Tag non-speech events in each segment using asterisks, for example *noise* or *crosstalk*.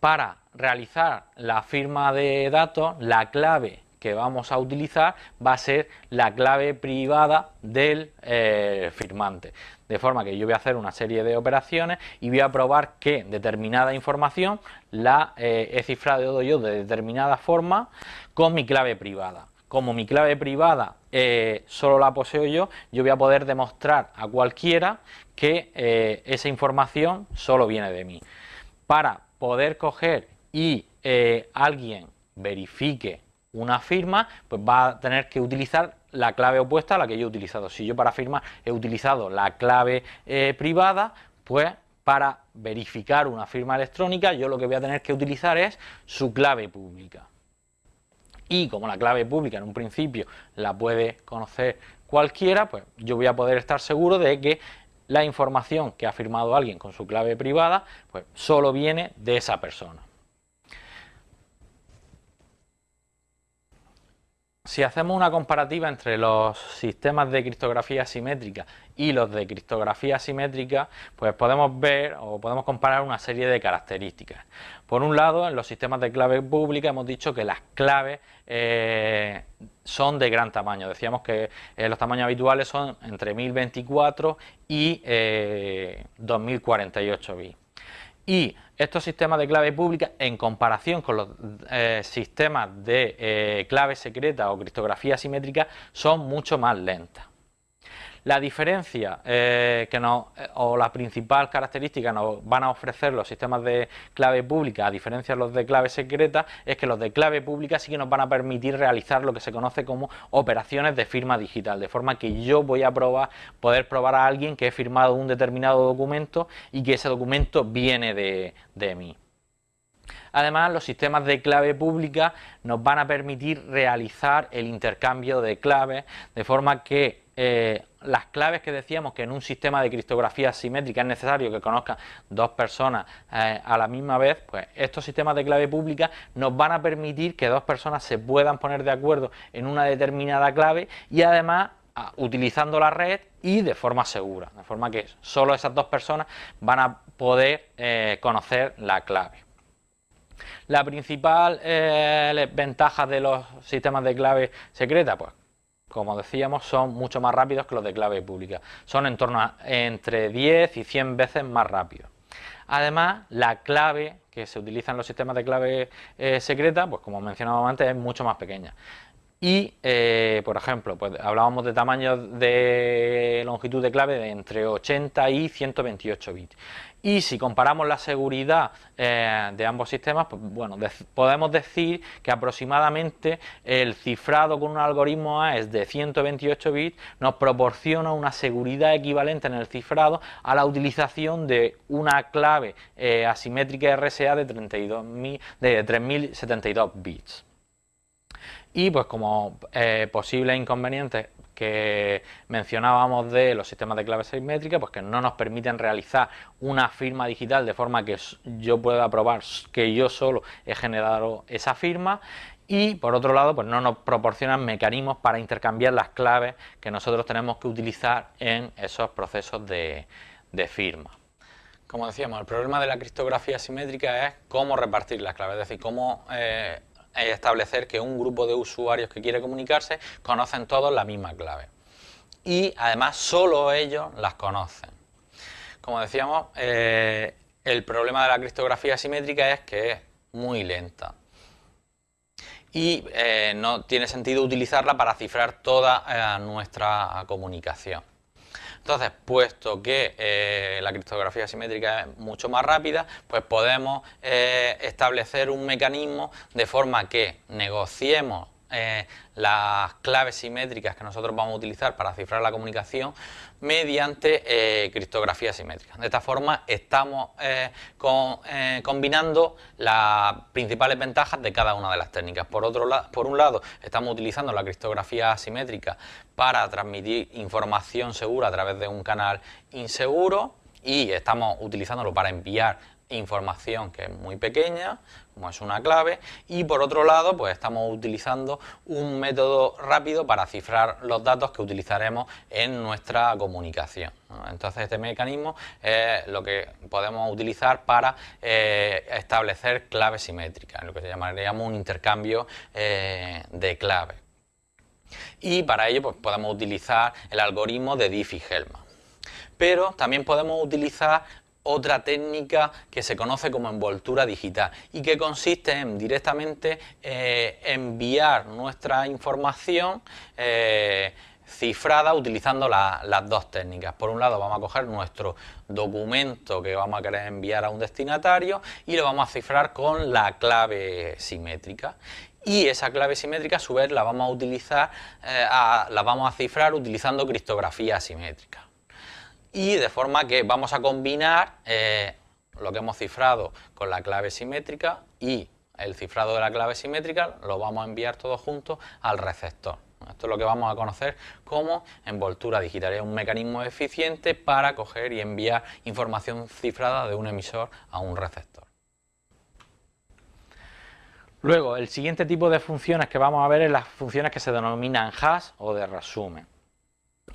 para realizar la firma de datos, la clave que vamos a utilizar va a ser la clave privada del eh, firmante. De forma que yo voy a hacer una serie de operaciones y voy a probar que determinada información la eh, he cifrado yo de determinada forma con mi clave privada. Como mi clave privada eh, solo la poseo yo, yo voy a poder demostrar a cualquiera que esa información solo viene de mí. Para poder coger y alguien verifique una firma, pues va a tener que utilizar la clave opuesta a la que yo he utilizado. Si yo para firma he utilizado la clave eh, privada, pues para verificar una firma electrónica yo lo que voy a tener que utilizar es su clave pública. Y como la clave pública en un principio la puede conocer cualquiera, pues yo voy a poder estar seguro de que la información que ha firmado alguien con su clave privada, pues solo viene de esa persona. Si hacemos una comparativa entre los sistemas de criptografía simétrica y los de criptografía simétrica, pues podemos ver o podemos comparar una serie de características. Por un lado, en los sistemas de clave pública hemos dicho que las claves eh, son de gran tamaño. Decíamos que eh, los tamaños habituales son entre 1024 y 2048 eh, bits. Y estos sistemas de clave pública, en comparación con los eh, sistemas de eh, clave secreta o criptografía simétrica, son mucho más lentas. La diferencia eh, que nos, eh, o la principal característica nos van a ofrecer los sistemas de clave pública, a diferencia de los de clave secreta, es que los de clave pública sí que nos van a permitir realizar lo que se conoce como operaciones de firma digital, de forma que yo voy a probar, poder probar a alguien que he firmado un determinado documento y que ese documento viene de, de mí. Además, los sistemas de clave pública nos van a permitir realizar el intercambio de claves de forma que eh, las claves que decíamos que en un sistema de criptografía simétrica es necesario que conozcan dos personas eh, a la misma vez, pues estos sistemas de clave pública nos van a permitir que dos personas se puedan poner de acuerdo en una determinada clave y además utilizando la red y de forma segura, de forma que solo esas dos personas van a poder eh, conocer la clave. La principal ventaja de los sistemas de clave secreta, pues como decíamos, son mucho más rápidos que los de clave pública. Son en torno a entre 10 y 100 veces más rápidos. Además, la clave que se utiliza en los sistemas de clave eh, secreta, pues como mencionábamos antes, es mucho más pequeña. Y, eh, por ejemplo, pues hablábamos de tamaños de longitud de clave de entre 80 y 128 bits. Y si comparamos la seguridad eh, de ambos sistemas, pues bueno, podemos decir que aproximadamente el cifrado con un algoritmo AES de 128 bits nos proporciona una seguridad equivalente en el cifrado a la utilización de una clave eh, asimétrica RSA de, 32, de 3072 bits. Y pues como eh, posibles inconvenientes que mencionábamos de los sistemas de clave simétrica, pues que no nos permiten realizar una firma digital de forma que yo pueda probar que yo solo he generado esa firma y por otro lado pues no nos proporcionan mecanismos para intercambiar las claves que nosotros tenemos que utilizar en esos procesos de, firma. Como decíamos, el problema de la criptografía simétrica es cómo repartir las claves, es decir, cómo eh, establecer que un grupo de usuarios que quiere comunicarse conocen todos la misma clave. Y además solo ellos las conocen. Como decíamos, eh, el problema de la criptografía simétrica es que es muy lenta. Y eh, no tiene sentido utilizarla para cifrar toda eh, nuestra comunicación. Entonces, puesto que eh, la criptografía simétrica es mucho más rápida, pues podemos eh, establecer un mecanismo de forma que negociemos eh, las claves simétricas que nosotros vamos a utilizar para cifrar la comunicación mediante eh, criptografía simétrica. De esta forma estamos eh, combinando las principales ventajas de cada una de las técnicas. Por, otro por un lado, estamos utilizando la criptografía simétrica para transmitir información segura a través de un canal inseguro y estamos utilizándolo para enviar información que es muy pequeña, como es una clave, y por otro lado, pues estamos utilizando un método rápido para cifrar los datos que utilizaremos en nuestra comunicación. Entonces este mecanismo es lo que podemos utilizar para eh, establecer claves simétricas, lo que llamaríamos un intercambio eh, de claves. Y para ello pues, podemos utilizar el algoritmo de Diffie-Hellman. Pero también podemos utilizar otra técnica que se conoce como envoltura digital y que consiste en directamente eh, enviar nuestra información eh, cifrada utilizando las dos técnicas. Por un lado vamos a coger nuestro documento que vamos a querer enviar a un destinatario y lo vamos a cifrar con la clave simétrica y esa clave simétrica a su vez la vamos a utilizar, eh, la vamos a cifrar utilizando criptografía simétrica y de forma que vamos a combinar eh, lo que hemos cifrado con la clave simétrica y el cifrado de la clave simétrica lo vamos a enviar todo junto al receptor. Esto es lo que vamos a conocer como envoltura digital. Es un mecanismo eficiente para coger y enviar información cifrada de un emisor a un receptor. Luego, el siguiente tipo de funciones que vamos a ver es las funciones que se denominan hash o de resumen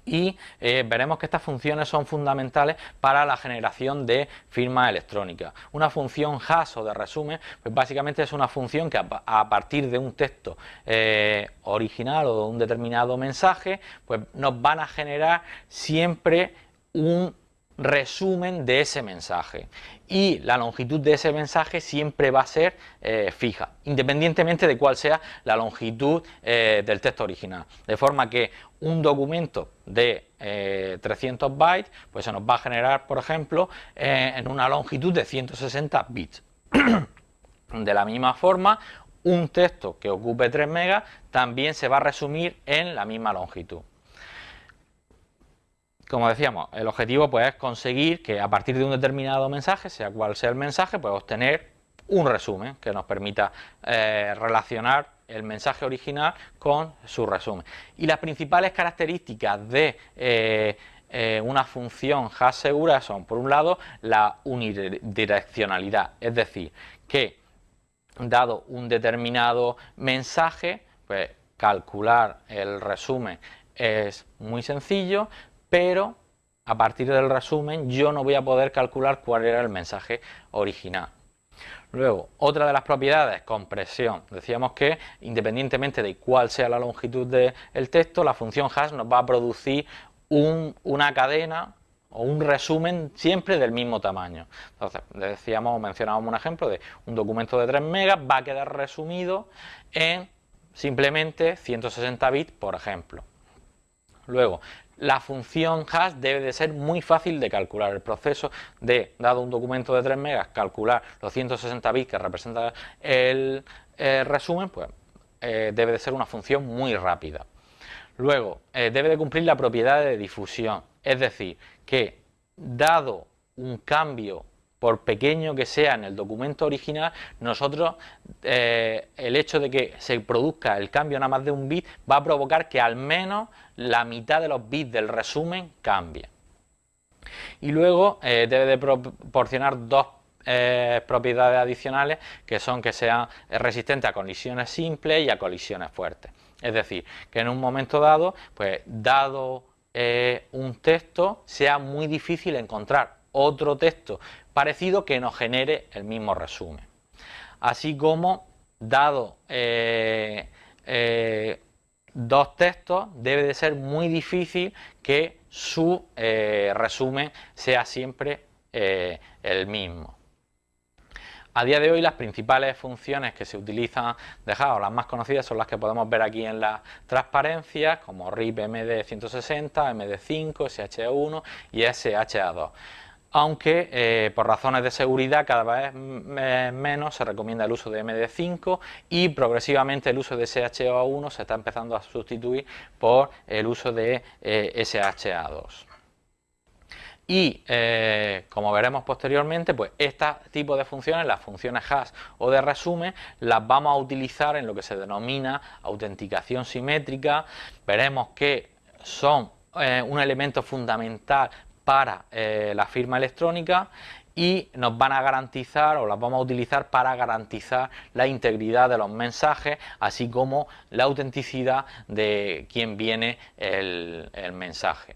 y eh, veremos que estas funciones son fundamentales para la generación de firmas electrónicas. Una función hash o de resumen, pues básicamente es una función que a, partir de un texto eh, original o de un determinado mensaje, pues nos van a generar siempre un resumen de ese mensaje y la longitud de ese mensaje siempre va a ser eh, fija, independientemente de cuál sea la longitud eh, del texto original. De forma que un documento de 300 eh, bytes pues se nos va a generar, por ejemplo, en una longitud de 160 bits. *clears throat* de la misma forma, un texto que ocupe 3 megas también se va a resumir en la misma longitud como decíamos, el objetivo pues, es conseguir que a partir de un determinado mensaje, sea cual sea el mensaje, pues obtener un resumen que nos permita eh, relacionar el mensaje original con su resumen. Y las principales características de eh, eh, una función hash segura son, por un lado, la unidireccionalidad, es decir, que dado un determinado mensaje, pues calcular el resumen es muy sencillo, pero a partir del resumen yo no voy a poder calcular cuál era el mensaje original. Luego, otra de las propiedades, compresión. Decíamos que independientemente de cuál sea la longitud del texto, la función hash nos va a producir una cadena o un resumen siempre del mismo tamaño. Entonces, decíamos, mencionábamos un ejemplo de un documento de 3 megas va a quedar resumido en simplemente 160 bits, por ejemplo. Luego, la función hash debe de ser muy fácil de calcular. El proceso de, dado un documento de 3 megas, calcular los 160 bits que representa el, resumen, pues eh, debe de ser una función muy rápida. Luego, eh, debe de cumplir la propiedad de difusión, es decir, que dado un cambio por pequeño que sea en el documento original, nosotros eh, el hecho de que se produzca el cambio nada más de un bit va a provocar que al menos la mitad de los bits del resumen cambie. Y luego eh, debe de proporcionar dos eh, propiedades adicionales que son que sean resistentes a colisiones simples y a colisiones fuertes. Es decir, que en un momento dado, pues dado un texto, sea muy difícil encontrar otro texto parecido que nos genere el mismo resumen. Así como, dado eh, eh, dos textos, debe de ser muy difícil que su eh, resumen sea siempre el mismo. A día de hoy las principales funciones que se utilizan de o las más conocidas, son las que podemos ver aquí en la transparencia, como RIP MD160, MD5, SHA1 y SHA2 aunque eh, por razones de seguridad cada vez menos se recomienda el uso de MD5 y progresivamente el uso de SHA1 se está empezando a sustituir por el uso de eh, SHA2. Y eh, como veremos posteriormente, pues este tipo de funciones, las funciones hash o de resumen, las vamos a utilizar en lo que se denomina autenticación simétrica. Veremos que son un elemento fundamental para eh, la firma electrónica y nos van a garantizar o las vamos a utilizar para garantizar la integridad de los mensajes así como la autenticidad de quien viene el mensaje.